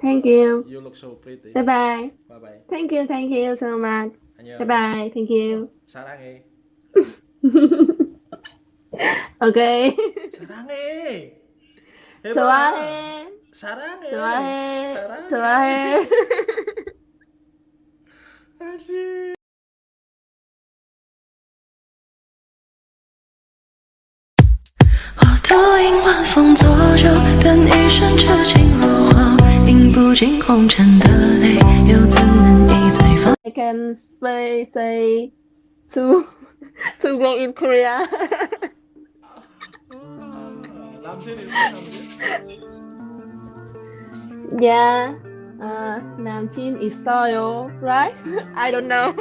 Thank you. You look so pretty. Bye bye. Bye bye. Thank you. Thank you so much. 안녕. Bye bye. Thank you. 사랑해. Okay. 사랑해. 해봐. 좋아해. 사랑해. 좋아해. 사랑해. 좋아해. 하지.我独饮晚风作酒，等一生痴情如火，饮 不尽红尘的泪，又怎能一醉方？ I can say say to to go in Korea. 남친 있어 남친? yeah. Uh, 남친 있어요, right? I don't know.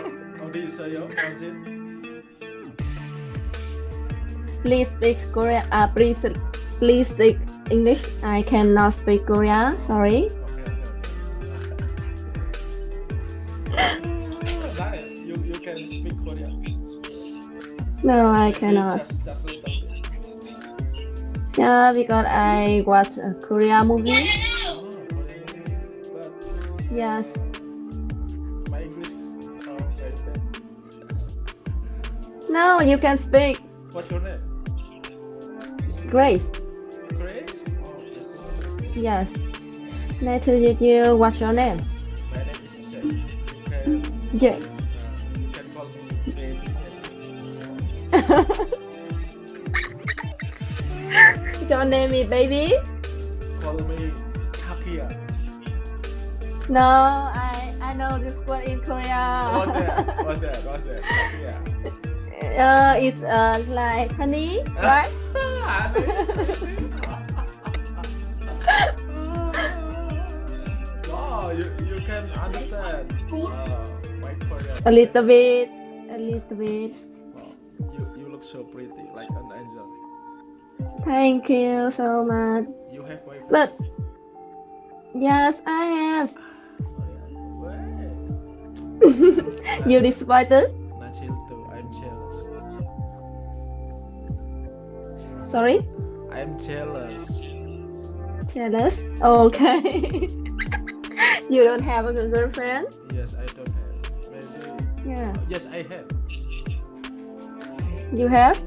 어디 있어요 남친? Please speak Korean. Uh, please please speak English. I cannot speak Korean. Sorry. No, I cannot. Just just a little bit. Yeah, because I watch a Korea movie. Oh, movie. Yes. my English. No, you can speak. What's your name? Grace. Grace? Oh, nice to meet you. Yes. Nice to meet you. What's your name? My name is Jack. Can Yeah. Your name is baby? Call me Chakia. No, I I know this word in Korea. What's that? What's that? What's that? Chakia. uh, it's uh like honey, right? wow, you, you can understand uh, my Korean. A little bit, a little bit. So pretty, like an angel. Thank you so much. You have boyfriend? But yes, I have. You disappointed? Not chill too. I'm jealous. Sorry, I'm jealous. jealous. Okay. you don't have a girlfriend? Yes, I don't have. Maybe. Yeah. Yes, I have. You have?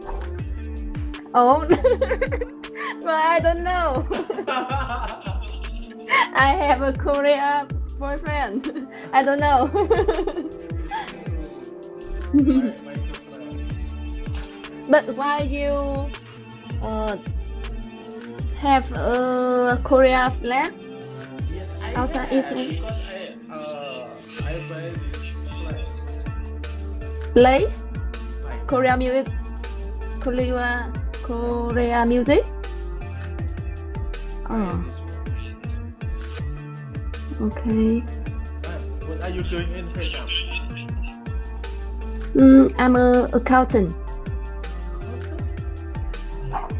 Yes. Oh. but I don't know. I have a Korea boyfriend. I don't know. my, my girlfriend. but why you uh, have a Korea flag? Yes, I Outside have Israel. because I uh I buy. Play Buy. Korea music. Korea Korea music. Oh, okay. What are you doing in Vietnam? Mm, I'm a accountant.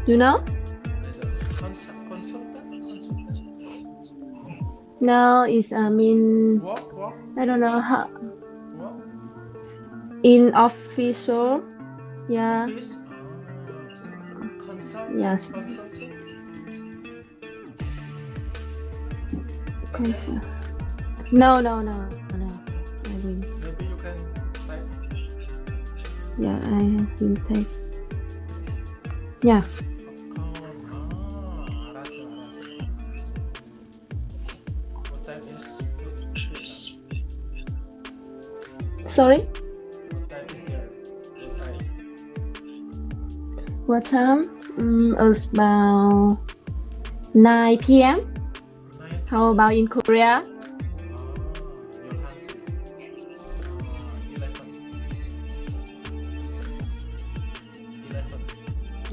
You know? Consul- consultant? Consultant? No, it's I mean Walk, walk, I don't know how. In official. Yeah. Yes. No, no, no, no. I will. Maybe you can like Yeah, I will take. Yeah. popcorn. What time? Mm, it's about 9 p.m. How about in Korea?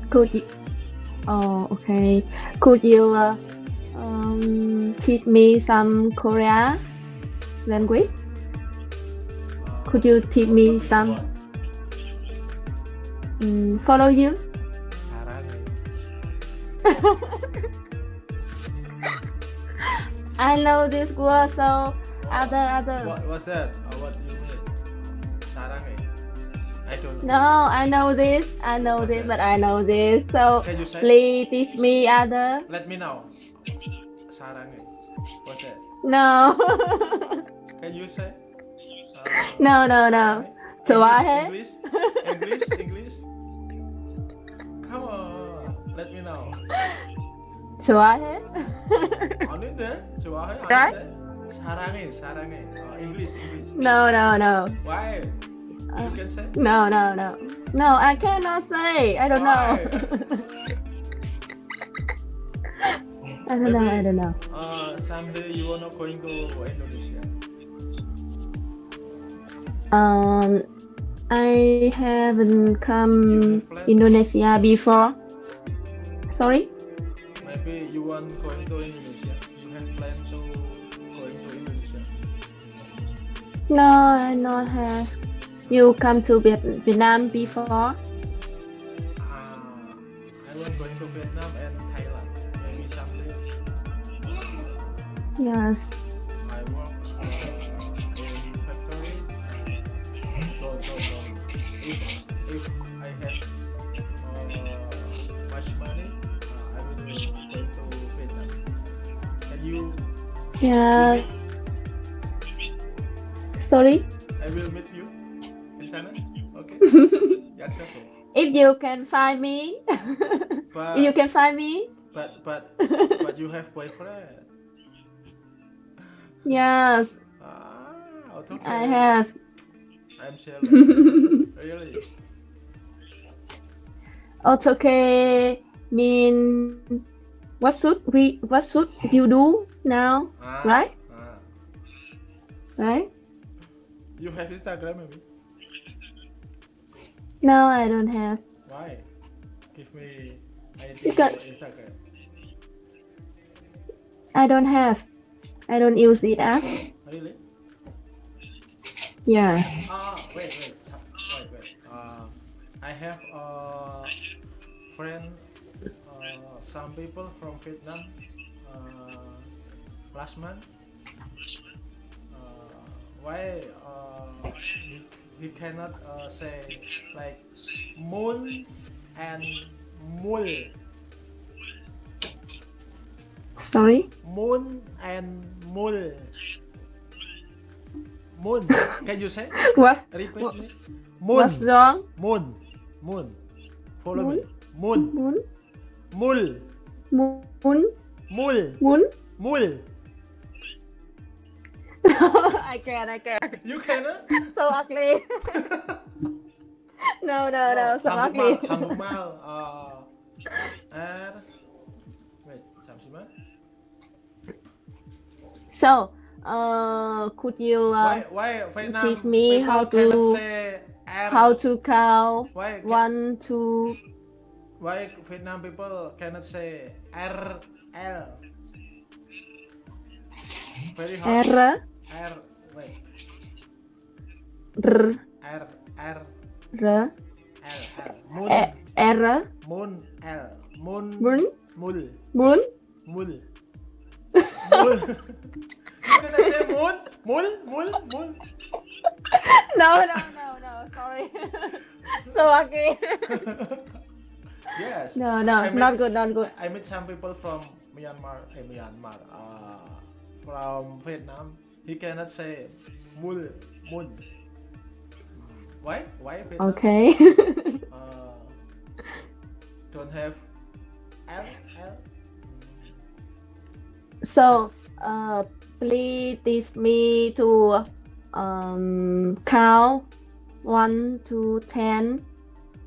Could you? Oh, okay. Could you uh, um, teach me some Korea language? Could you teach me some? Mm, follow you? 사랑해. I know this word, so other other. What what's that? Uh, what do you mean? 사랑해. I don't know. No, I know this. I know What's this, that? but I know this. So Can you say? please teach me other. Let me know. sarang eh. What's that? No. Can you say? Uh, No, no, no. sarang eh? 좋아해? English, English, English, English. Come on, Let me know. Suwahe? On it? Suwahe? Ano right? Sarangin, sarangin. Uh, oh, English, English. No, no, no. Why? You uh, can say? No, no, no. No, I cannot say. I don't Why? know. I don't Maybe, know. I don't know. Uh, someday you are not going to Indonesia. Um, I haven't come have Indonesia before. Sorry? Maybe you want going to Indonesia. You have plan to going to Indonesia. No, I not have. You come to Viet- Vietnam before? Ah, Yeah. Sorry. I will meet you in China. Okay. If you can find me, But you can find me. but but but you have boyfriend. Yes, Ah, okay. I have. I'm jealous. really. It's okay. Mean, what should we? What should you do now? Ah, Right? Ah. Right? You have Instagram maybe? No, I don't have. Why? Give me ID Because- for Instagram. I don't have. I don't use it as. Really? Yeah. Ah, wait, wait, wait, wait. Uh, I have a friend. Uh, some people from Vietnam. Uh, last month. Uh, why uh, he, he cannot uh, say like moon and mul Sorry. moon and mul moon can you say What? repeat What- me moon What's wrong? moon moon follow me Moon? moon Moon? mul Moon? mul Moon? mul I can't. I can't. you cannot So ugly. no, no, no. So ugly. 한국말 한국말 어 R wait 잠시만 So, uh, could you uh, why why Vietnam teach me people how cannot to- say R how to count why ca- one, two? why Vietnam people cannot say R L? Very hard. R, R wait. R, R R. R, L L. Moon. E- R, moon L. Moon Moon? mul. Moon? mul. Mul. You cannot say moon? Mul? Mul? Mul? No, no, no, no. Sorry. so ugly. yes no, no, I not good, not good. I met some people from Myanmar, eh, Myanmar, uh, from Vietnam. He cannot say mul, mun. Why? Why Vietnam? Okay. Uh, don't have L, L. so, uh, please teach me to um count one to ten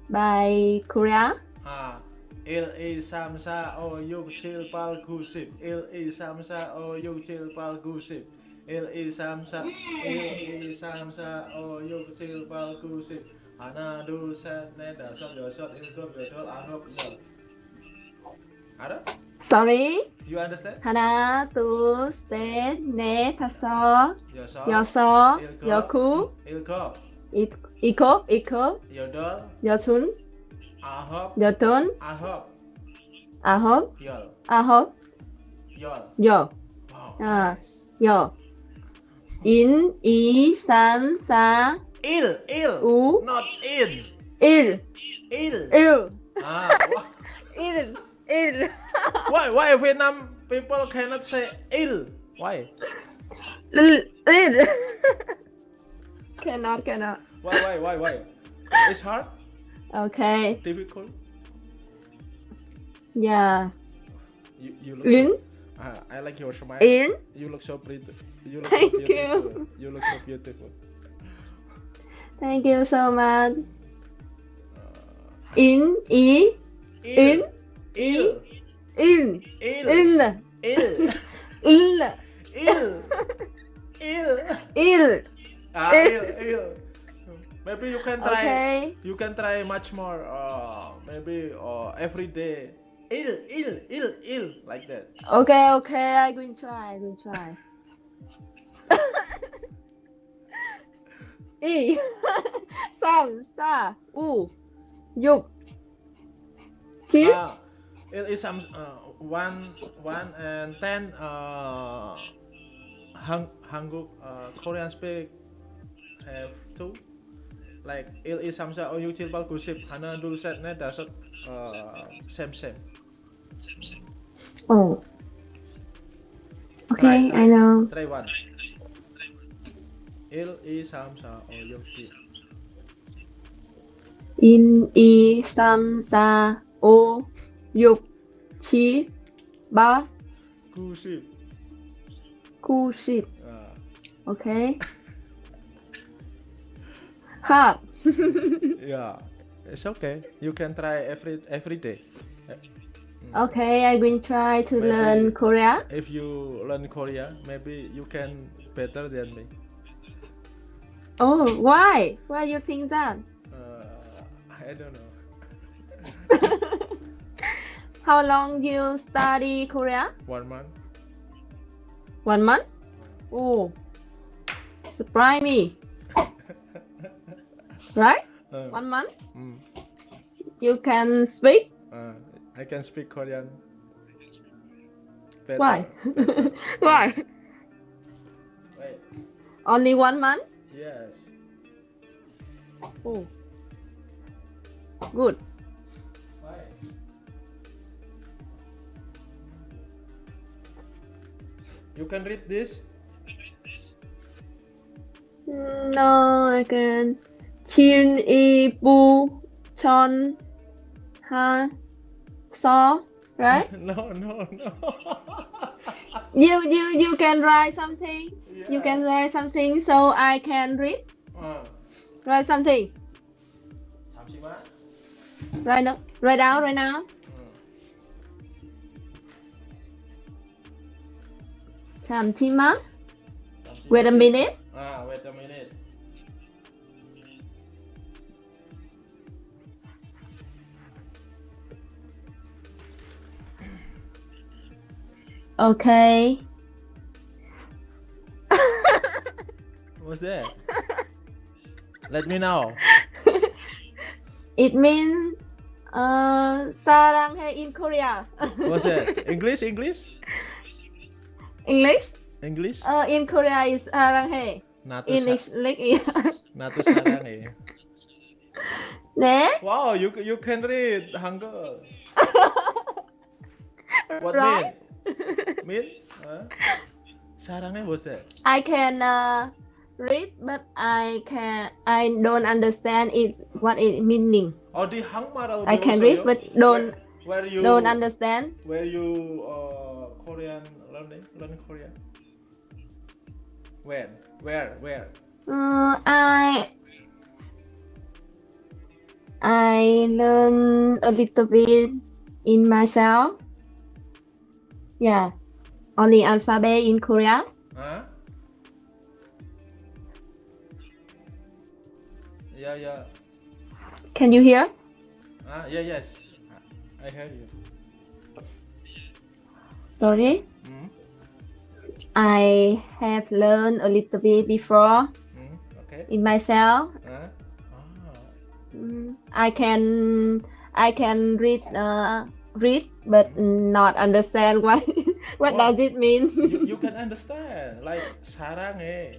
by Korea. À, il y samsa o yuk chil pal gusip. Il y samsa o yuk chil pal gusip. Il y samsa, il y samsa o yuk chil pal gusip. Hana du set ne da sot yo sot il gop yo dol ahop yo. Ada? Sorry. You understand? 하나, 둘, 셋, 넷, 다섯, Yo sot, 여섯, 일곱, 여구, il gop, 이- 일곱, 일곱, yo dol, 여순, Ahop. Jotun. Ahop. Ahop. Yol. Ahop. Yol. Yo. Oh, uh, nice. Yo. In, i, san, sa. Il, il. U. Not in. Il. Il. Il. Ah, what? il. Il. why, why Vietnam people cannot say il? Why? L, il. cannot, cannot. Why, why, why, why? It's hard? Okay. Difficult. Yeah. You you look. In, So, uh, I like your smile. in. You look so pretty. You look Thank so you. beautiful. You look so beautiful. Thank you so much. Uh, In, e. In? Ill. in, Ill. in, Ill. ill, Ill. Ill. ill. Ah, ill. Ill. Maybe you can try. Okay. You can try much more. Uh, maybe uh, every day. Ill. Ill. Ill. Ill. Like that. Okay, okay. I will try. I will try. y, sam, sa, u, dục, chín. Ah, it is some uh, one one and ten uh hang Hanguk uh, Korean speak have two like il is samsa o yuk pal gusip hana dul set ne dasot uh, same same Oh. Try, Okay, try. I know. try one il is samsa o yuk chil In, y, sam, sa, u, dục, chín, ba, gusip cu, shit. uh, Okay. Hard. yeah it's okay you can try every every day Okay, I will try to Maybe- learn Korea. if you learn Korea maybe you can better than me Oh, why? Why you think that? Uh, I don't know. How long you study Korea? One month. One month? Oh, surprise me. Uh, One month? mm, You can speak? uh, I can speak Korean. Better, Why? Why? Wait. Only one month? Yes. Oh, good. Why? You can read this. No, I can. Chilibutchonhaso, right? no, no, no. you you you can write something. Yeah. You can write something so I can read. Uh. Write something. Right now, right now, right now. Samtima. Wait a minute. Ah, wait a minute. Okay. What's that? Let me know. It means uh, 사랑해 in Korea. What's that? English? English? English? English? Uh, in Korea is 사랑해. 나도 In 사, English. 나도 사랑해. 네? Wow, you you can read Hangul. What Right? mean? Mean? Huh? Sarangnya bosan. I can uh, read but I can I don't understand it what it meaning. Oh di hang marau. I can read but don't where, where you don't understand. Where you uh, Korean learning learn Korean? When? Where? Where? Uh, I I learn a little bit in myself. Yeah, only alphabet in Korea. Huh? Yeah, yeah. Can you hear? Ah, yeah, yes. I hear you. Sorry, Mm? I have learned a little bit before Mm? Okay. in myself. Huh? Ah. Mm, I can I can read uh, read but not understand what what Wow. does it mean. you, you can understand like 사랑해.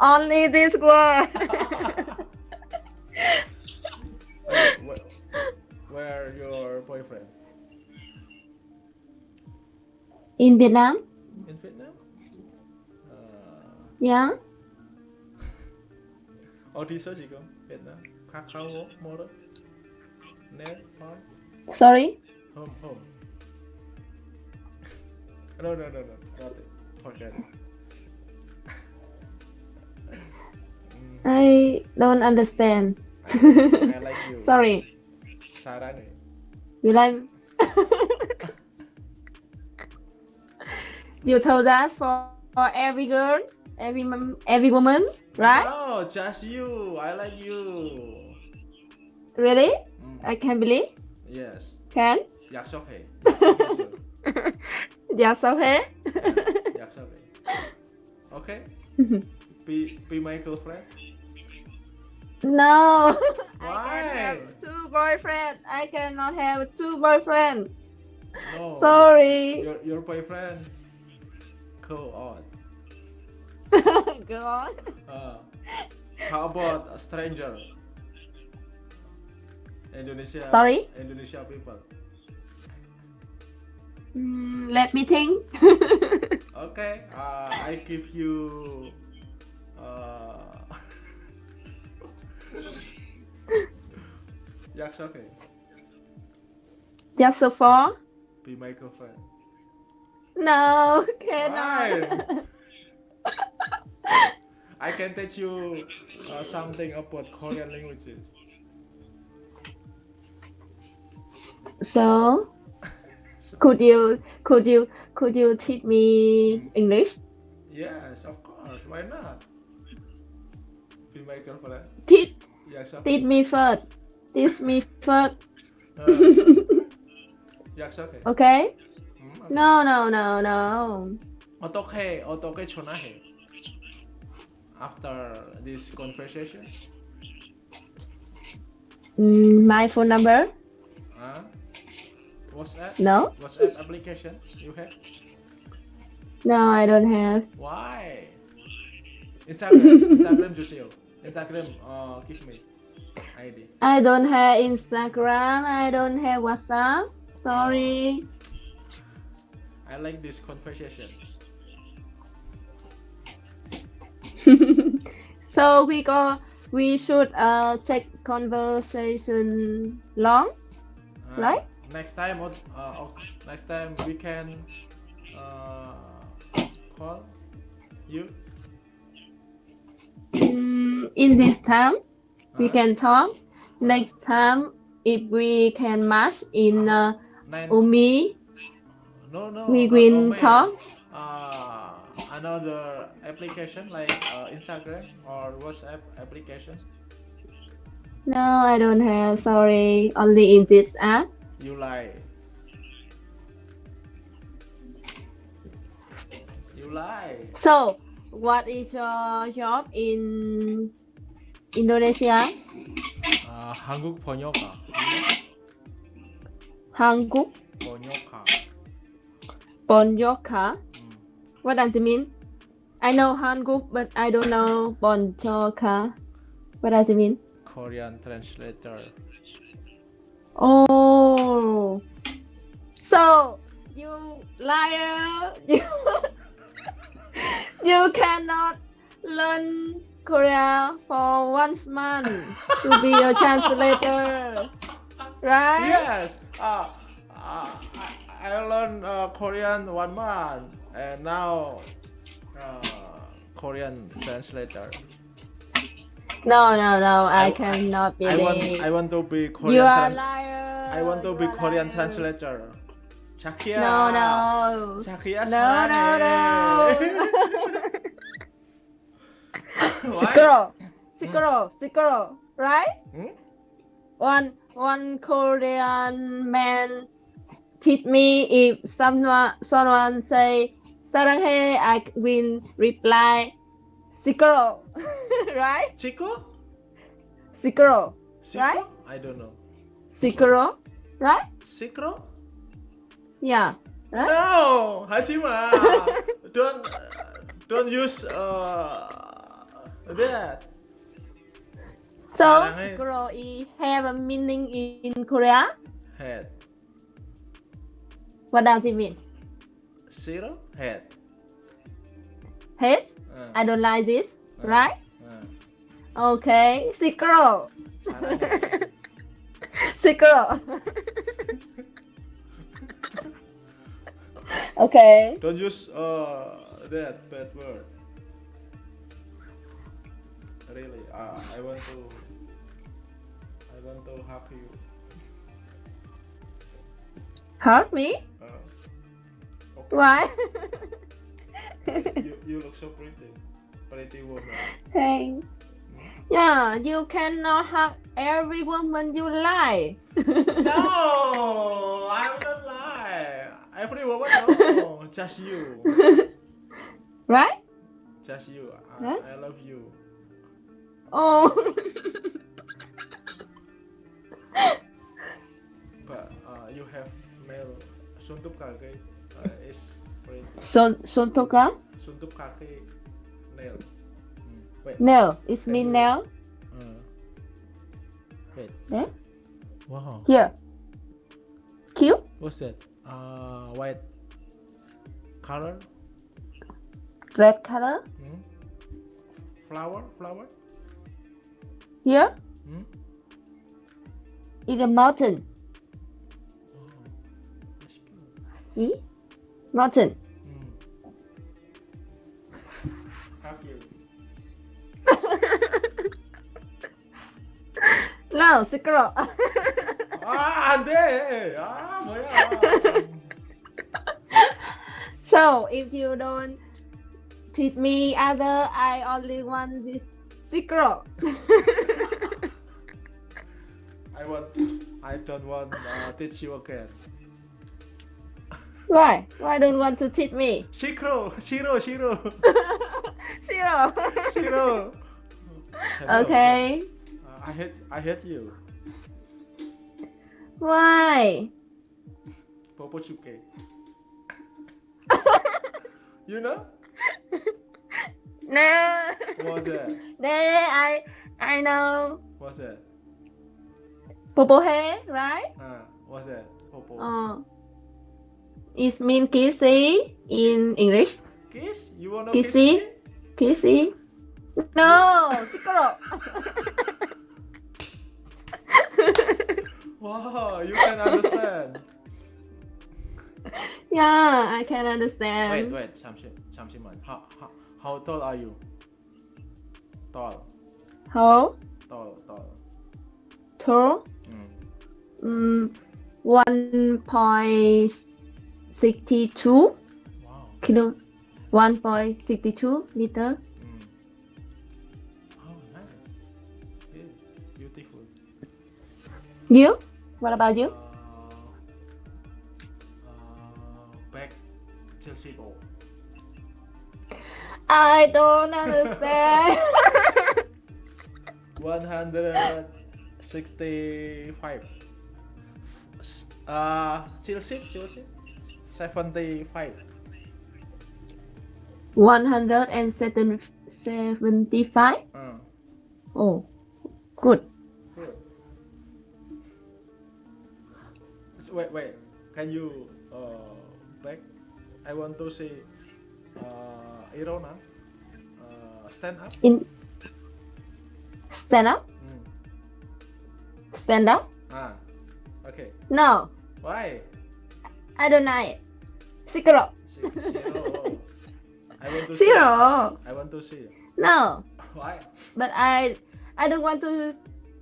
Only this word. Like, where, where your boyfriend? in Vietnam. in Vietnam? Uh, Yeah. ở đi số gì con? Việt Nam. Kakao Moro. Net Phone. Sorry. Home home. No no no no. Not it. Forget it. I don't understand. I, I like you. Sorry. Sarane. You like You told that for, for every girl, every every woman, right? No, just you. I like you. Really? I can believe. yes. Can? Yak sok he. Yes, okay. Yak sok he. Okay. Be be my girlfriend. no. I Why? can have two boyfriend. I cannot have two boyfriend. No. Sorry. Your your boyfriend. Go on. Go on. Uh, how about a stranger? Indonesia. Sorry? Indonesia people. Mm, let me think. Okay. Uh, I give you. Uh, Yak okay. Just so far? Be my girlfriend. No, cannot. I can teach you uh, something about Korean languages. So, could you could you could you teach me English? Yes, of course. Why not? Be my girlfriend. Teach. Yes, teach me first. Teach me first. Uh, yes, okay. Hmm, okay. No. No, no, no, no. okay, okay, chonahe. After this conversation. Mm, my phone number. Huh? WhatsApp, No, WhatsApp application you have? no, I don't have. Why? Instagram, Instagram Jusio. Instagram, uh, give me ID. I don't have Instagram. I don't have WhatsApp. Sorry. I like this conversation. so we go. We should uh take conversation long, Uh, right? Next time, uh, uh, next time we can uh, call you. Mm, in this time, we can talk. Next time, if we can match in uh, Nine. Umi, no, no. we will talk. Uh, another application like uh, Instagram or WhatsApp application. No, I don't have. Sorry, only in this app. You lie. You lie. So, what is your job in Indonesia? 아, 한국 번역가. 한국 번역가. 번역가. 음. What does it mean? I know 한국, but I don't know 번역가. What does it mean? Korean translator. Oh, so you liar! You you cannot learn Korea for one month to be a translator, right? Yes. Uh, uh, I, I learned uh, Korean one month and now uh, Korean translator. No, no, no. I, I- cannot I want believe. I want to be Korean. you are tran- liar. I want to you be are Korean liar. translator. 자키야. No, no. 자키야 No, no, 사랑해. Why? Sikoro, Sikoro, Sikoro, right? Hmm? One one Korean man teach me if someone someone say 사랑해, I will reply Sikoro, right? Chico? Sikoro, Sikro? right? I don't know. Sikoro, right? Sikro? Yeah. Right? No, Hajima. don't uh, don't use uh that. So, Sikoro is have a meaning in Korea? Head. What does it mean? Zero head. Head? Uh, I don't like this, right? uh, Okay, secret. salah secret. okay. Don't use uh that bad word. Really, uh, I want to. I want to help you. Help me? Uh, okay. Why? you, you look so pretty, pretty woman. Thanks. Yeah, you cannot hug every woman you like. No, I'm not lying. Every woman, no, just you, right? just you. I? I love you. Oh. But uh, you have male suntup uh, is pretty. Son Sontoka? Suntup kaki nail. Hmm, Wait. No, it's me now. Uh, wait. Eh? Wow. Here. Cute? What's that? Uh, white color. Red color? Hmm? Flower, flower. Here? Hmm? In the mountain. Cute. See? Mountain. Hmm. How cute. No, secret. 아, 안 돼. 아, 뭐야. so, if you don't teach me other, I only want this secret. I want I don't want uh, teach you again. Why? Why don't want to cheat me? Shiro, Shiro, Shiro. Shiro. Shiro. Okay. Uh, I hate I hate you. Why? Popo chuke. you know? No. What's that? No, I I know. What's that? Popo hair, right? Uh, what's that? Popo. Oh. It mean kissy in English. Kiss? You wanna kiss Kissy? me? Kissy. No, secret. Wow, you can understand. yeah, I can understand. wait, wait, 잠시, 잠시만. How, how, how tall are you? Tall, How tall, tall. tall? Mm. Mm, one point sixty-two Wow. kilo. One point sixty-two meter. Mm. Oh, nice. Yeah, beautiful. You? What about you? Uh, uh, back Chelsea ball. I don't understand. 165. Uh, Chelsea, Chelsea. 75. One hundred and seventy-five. Uh, Oh, good. good. So, wait, wait. Can you uh, back? I want to say uh, Irona. Uh, stand up. In stand up. Mm. Stand up. Ah, okay. No, Why? I don't know it. Si- Zero. I want to see. Zero. I want to see. No, Why? but I I don't want to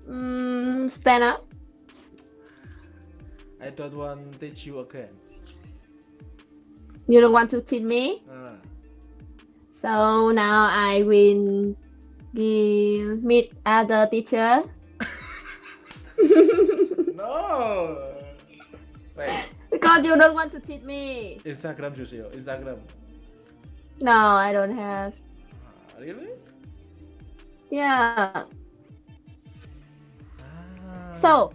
um, stand up. I don't want to teach you again. You don't want to teach me. Ah. So now I will give meet other teacher. No. Wait god, you don't want to teach me. Instagram, Jusio. Oh, Instagram. No, I don't have. Uh, really? Yeah. Ah. So,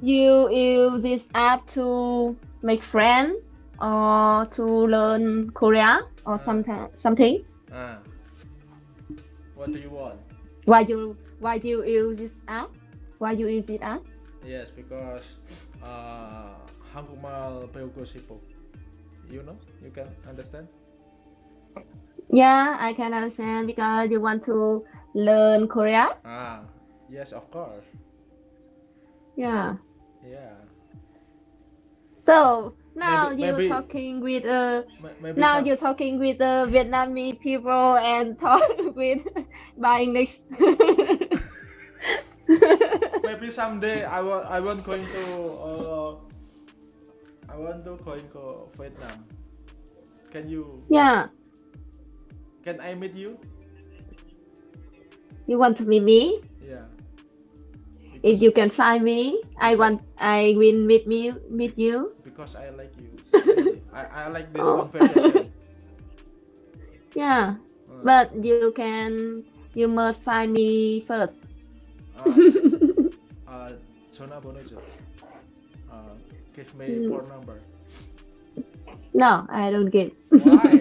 you use this app to make friends or to learn Korea or uh. something something. Uh. What do you want? Why you why do you use this app? Why you use this app? Yes, because uh, 한국말 배우고 싶어. You know? You can understand? Yeah, I can understand because you want to learn Korea. Ah, yes, of course. Yeah. Yeah. So now Maybe- you're maybe- talking with uh M- maybe now some, you're talking with the Vietnamese people and talk with by English. maybe someday I want I want going to uh, I want to going to Vietnam. Can you yeah. can I meet you? You want to meet me? Yeah. If you can find me, I want I will meet me meet you. because I like you. I, I like this Oh. conversation. Yeah. Uh, But you can you must find me first. uh, Give ah, me mm. phone number. No, I don't get. Why?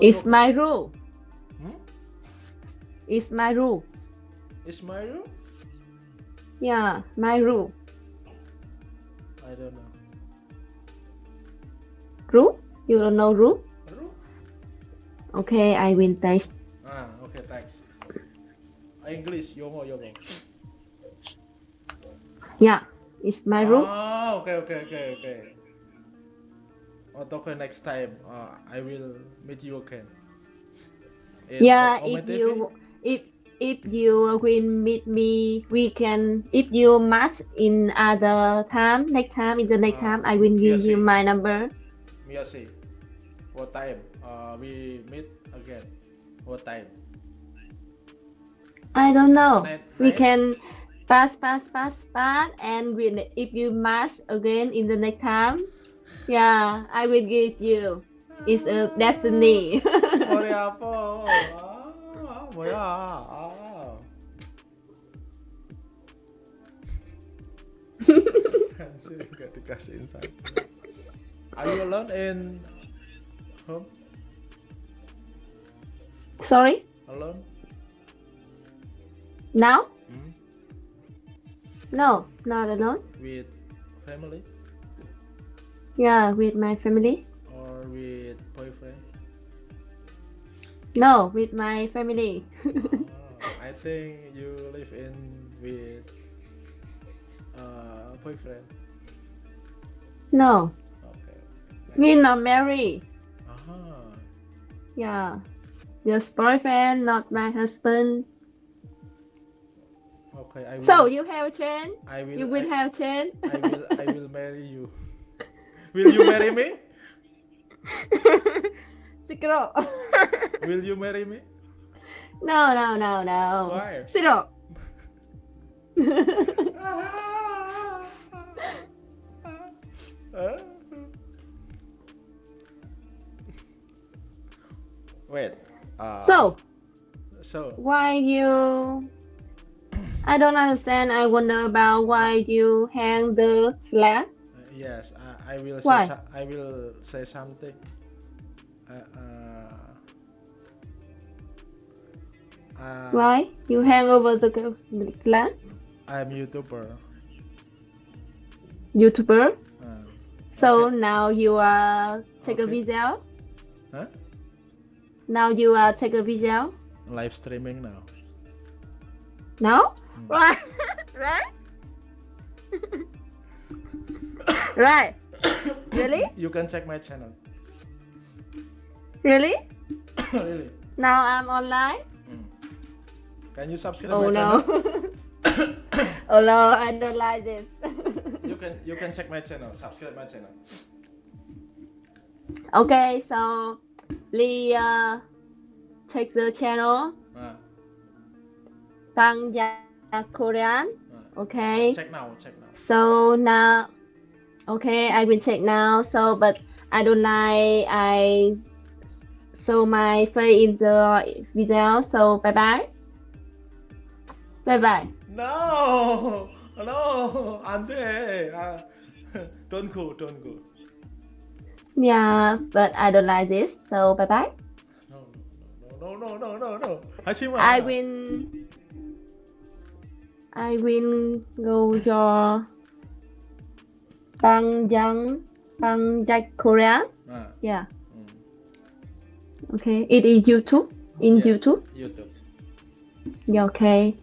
it's my rule. Hmm? It's my rule. It's my rule? Yeah, my rule. I don't know. Rule? You don't know rule? Rule? Okay, I will text Thanks. English, yomo, yomo. Yeah, it's my rule. Ah, okay, okay, okay, okay. Oh, okay, next time, uh, I will meet you again. In yeah, O- if you if if you will meet me, we can. If you match in other time, next time in the next Ah, time, I will give you my number. Miyasi, what time? Uh, we meet again. What time? I don't know. Night- We night? can pass, pass, pass, pass, and we, if you match again in the next time, yeah, I will give you. It's a destiny. 머리 아파. 아, 뭐야? 아. Anjir, nggak dikasih insight. Are you alone in home? Sorry. Alone? Now? Hmm? No, not alone. With family Yeah, with my family. or with boyfriend? No, with my family. Oh, I think you live in with uh, boyfriend. no, Okay. we not married. Aha. Yeah, just boyfriend, not my husband. Okay, I will. So you have a chance. I will. You will I, have chance. I will. I will marry you. Will you marry me? Zero. Will you marry me? no, no, no, no. Why? Zero. Huh? Wait. Uh, so So. why you? I don't understand. I wonder about why you hang the flag. Uh, yes, I, I will Why? say so- I will say something. Uh, uh, uh, Why you hang over the flag? I'm YouTuber. YouTuber. Uh, So Okay. now you are take a Okay. video. huh? Now you are take a video. Live streaming now. No? Right. right? right. Really? You can check my channel. Really? really? Now I'm online? Mm. Can you subscribe Oh my no. channel? oh no, I don't like this. You can you can check my channel. Subscribe my channel. okay, so Lee uh, take the channel Uh, Bang Ja Korean. uh, Okay. check now. Check now. So now, okay, I will check now. So, but I don't like I show my face in the video. So bye bye. Bye bye. No, no, 안돼. 아, don't go, don't go. Yeah, but I don't like this. So bye bye. No, no, no, no, no, no, no. 하지 마. I will. I will go to Banjang, Banjak, Korea. Ah, Yeah. hmm. Okay. It is YouTube. In Yeah. YouTube. YouTube. Yeah. Okay.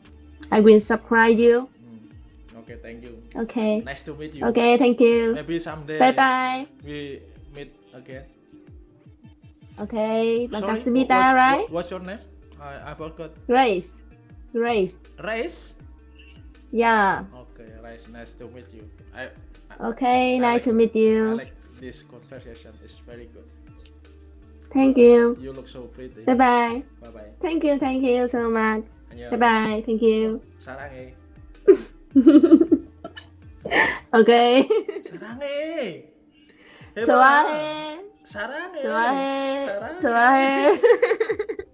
I will subscribe you. Hmm. Okay, thank you. Okay. Nice to meet you. Okay. Thank you. Maybe someday Bye bye. we meet again. Okay. Sorry, what's, right? What's your name? I, I forgot. Grace. Grace. Race? Yeah. Okay, Race. Nice to meet you. I, Okay. I Nice like- to meet I you. like this conversation. It's very good. Thank you. You look so pretty. Bye bye. Bye bye. Thank you. Thank you so much. 안녕. Bye bye. Thank you. 사랑해. okay. 사랑해. 해봐. 좋아해. 사랑해. 좋아해. 사랑해. 좋아해.